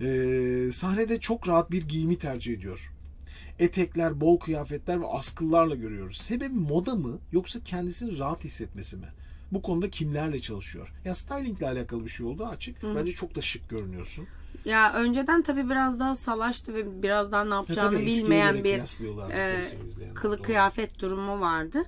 Ee, sahnede çok rahat bir giyimi tercih ediyor. Etekler, bol kıyafetler ve askılarla görüyoruz. Sebebi moda mı yoksa kendisini rahat hissetmesi mi? Bu konuda kimlerle çalışıyor? Ya styling ile alakalı bir şey oldu açık. Bence çok da şık görünüyorsun. Ya önceden tabii biraz daha salaştı ve biraz daha ne yapacağını eskiye bilmeyen bir e, kılık doğru. kıyafet durumu vardı.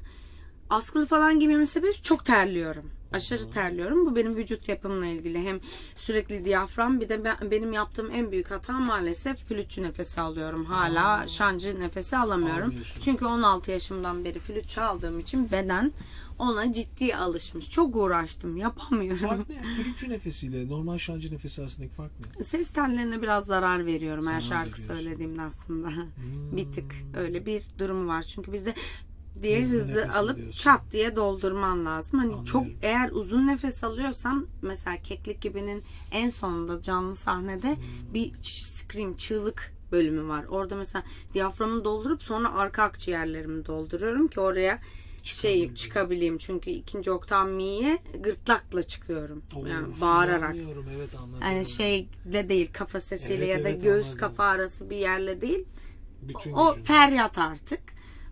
Askılı falan giymemin sebebi çok terliyorum. Aşırı terliyorum. Bu benim vücut yapımla ilgili. Hem sürekli diyafram bir de ben, benim yaptığım en büyük hata maalesef flütçü nefesi alıyorum. Hala şancı nefesi alamıyorum. Çünkü 16 yaşımdan beri flüt çaldığım için beden ona ciddi alışmış. Çok uğraştım. Yapamıyorum. Fark ne? Flütçü nefesiyle normal şancı nefesi arasındaki fark ne? Ses tellerine biraz zarar veriyorum her Zarar şarkı söylediğimde aslında. bir tık öyle bir durumu var. Çünkü bizde diğer Hızlı alıp alıyorsun. çat diye doldurman lazım. Hani Anlıyorum. çok eğer uzun nefes alıyorsam mesela Keklik gibi'nin en sonunda canlı sahnede Hmm. bir scream çığlık bölümü var. Orada mesela diyaframı doldurup sonra arka akciğerlerimi dolduruyorum ki oraya şey Çıkabileyim. Çünkü ikinci oktav mi'ye gırtlakla çıkıyorum. yani Of, bağırarak. anlıyorum, evet anladım. Yani şeyle değil kafa sesiyle Evet, ya da evet, göğüs anladım. kafa arası bir yerle değil. Bütün O gücün. feryat artık.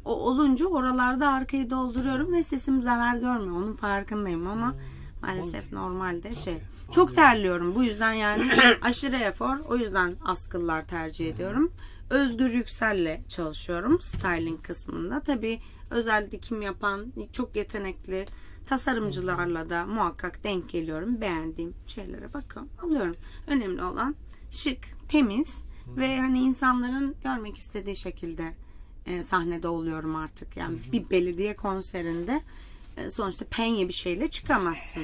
O olunca oralarda arkayı dolduruyorum ve sesim zarar görmüyor. Onun farkındayım ama maalesef normalde şey. Çok terliyorum. Bu yüzden yani aşırı efor. O yüzden askıllar tercih ediyorum. Özgür Yüksel'le çalışıyorum styling kısmında. Tabii özel dikim yapan çok yetenekli tasarımcılarla da muhakkak denk geliyorum. Beğendiğim şeylere bakıyorum, alıyorum. Önemli olan şık, temiz ve hani insanların görmek istediği şekilde e, sahnede oluyorum artık. Yani bir belediye konserinde e, sonuçta penye bir şeyle çıkamazsın.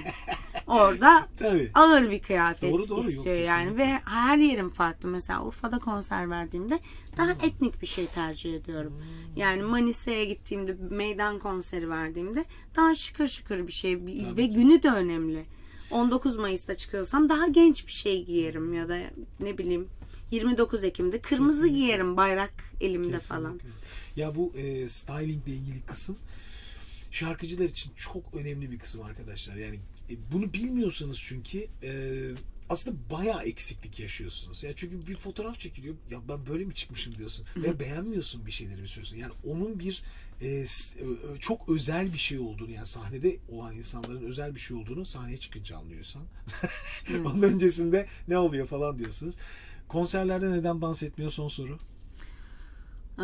Orada Tabii. ağır bir kıyafet Doğru, doğru. Yok, istiyor yani kesinlikle. ve her yerim farklı. Mesela Urfa'da konser verdiğimde daha etnik bir şey tercih ediyorum. Yani Manisa'ya gittiğimde meydan konseri verdiğimde daha şıkır şıkır bir şey bir- ve günü de önemli. 19 Mayıs'ta çıkıyorsam daha genç bir şey giyerim ya da ne bileyim 29 Ekim'de kırmızı giyerim bayrak elimde falan. Kesinlikle. Ya bu e, styling ile ilgili kısım şarkıcılar için çok önemli bir kısım arkadaşlar. Yani e, bunu bilmiyorsanız çünkü e, aslında bayağı eksiklik yaşıyorsunuz. Ya çünkü bir fotoğraf çekiliyor. Ya ben böyle mi çıkmışım diyorsun. Ve beğenmiyorsun bir şeyleri bir süre sonra. Yani onun bir e, ö- çok özel bir şey olduğunu yani sahnede olan insanların özel bir şey olduğunu sahneye çıkınca anlıyorsan. Onun öncesinde ne oluyor falan diyorsunuz. Konserlerde neden dans etmiyor son soru. Ee,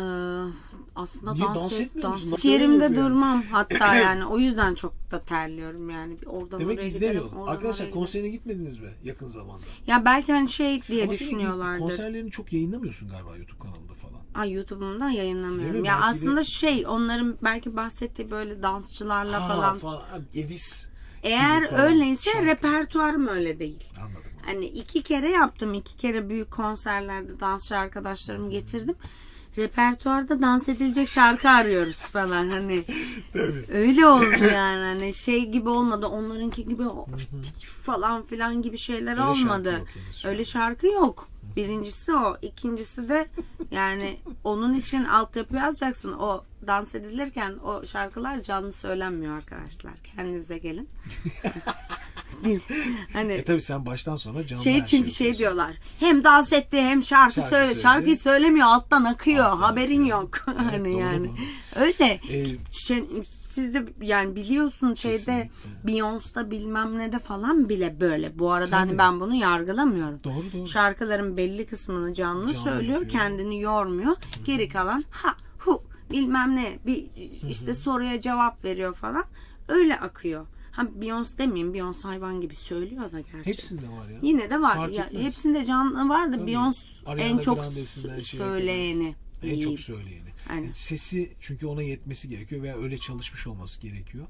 aslında Niye dans, dans et- etmiyor musun? dans yerimde yani? durmam hatta yani o yüzden çok da terliyorum yani oradan Demek oraya izlemiyor. giderim, Arkadaşlar konserine gitmediniz mi yakın zamanda? ya belki hani şey diye Ama düşünüyorlardır. konserlerini çok yayınlamıyorsun galiba YouTube kanalında falan. Ay YouTube'umda yayınlamıyorum. Ya Belki de- aslında şey onların belki bahsettiği böyle dansçılarla Ha, falan. falan. Edis. Eğer öyleyse şarkı. repertuarım öyle değil. Anladım. Hani iki kere yaptım. iki kere büyük konserlerde dansçı arkadaşlarımı getirdim. Repertuarda dans edilecek şarkı arıyoruz falan hani. Öyle oldu yani hani şey gibi olmadı. Onlarınki gibi falan filan gibi şeyler Öyle şarkı olmadı. yok şu an. Öyle şarkı yok. Birincisi o. ikincisi de yani onun için altyapı yazacaksın. O dans edilirken o şarkılar canlı söylenmiyor arkadaşlar. Kendinize gelin. hani E tabi sen baştan sona canlı şey çünkü şey diyorlar. Hem dans etti hem şarkı, Şarkı söyle. söyledi. Şarkıyı söylemiyor alttan akıyor. Alttan haberin akıyor. yok. Evet, hani yani. doğru. Öyle. Ee, Şey, siz de yani biliyorsun şeyde. Beyoncé'da bilmem ne de falan bile böyle. Bu arada Tabii. hani ben bunu yargılamıyorum. Doğru, doğru. Şarkıların belli kısmını canlı, Canlı söylüyor, yapıyor. kendini yormuyor. Geri kalan ha hu bilmem ne bir işte soruya cevap veriyor falan. Öyle akıyor. Ha Beyoncé demeyeyim. Beyoncé hayvan gibi söylüyor da gerçi. Hepsinde var ya. Yine de var. Fark Ya, etmez. hepsinde canlı var da. Beyoncé en çok şeye söyleyeni. En çok söyleyeni. Yani sesi çünkü ona yetmesi gerekiyor veya öyle çalışmış olması gerekiyor.